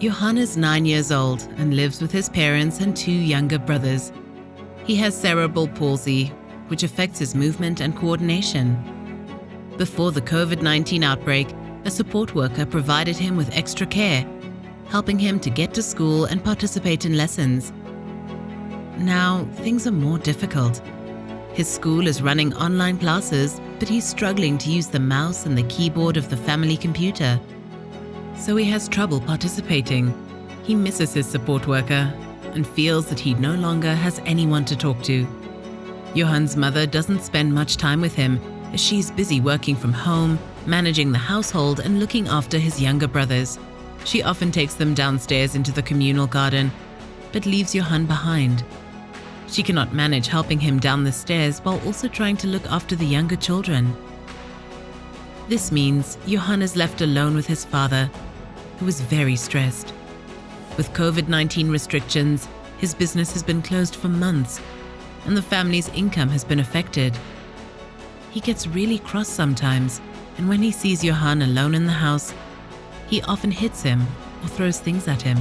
Johann is nine years old and lives with his parents and two younger brothers. He has cerebral palsy, which affects his movement and coordination. Before the COVID 19 outbreak, a support worker provided him with extra care, helping him to get to school and participate in lessons. Now, things are more difficult. His school is running online classes, but he's struggling to use the mouse and the keyboard of the family computer. So he has trouble participating. He misses his support worker and feels that he no longer has anyone to talk to. Johann's mother doesn't spend much time with him as she's busy working from home, managing the household, and looking after his younger brothers. She often takes them downstairs into the communal garden, but leaves Johann behind. She cannot manage helping him down the stairs while also trying to look after the younger children. This means Johann is left alone with his father, who is very stressed. With COVID 19 restrictions, his business has been closed for months, and the family's income has been affected. He gets really cross sometimes, and when he sees Johann alone in the house, he often hits him or throws things at him.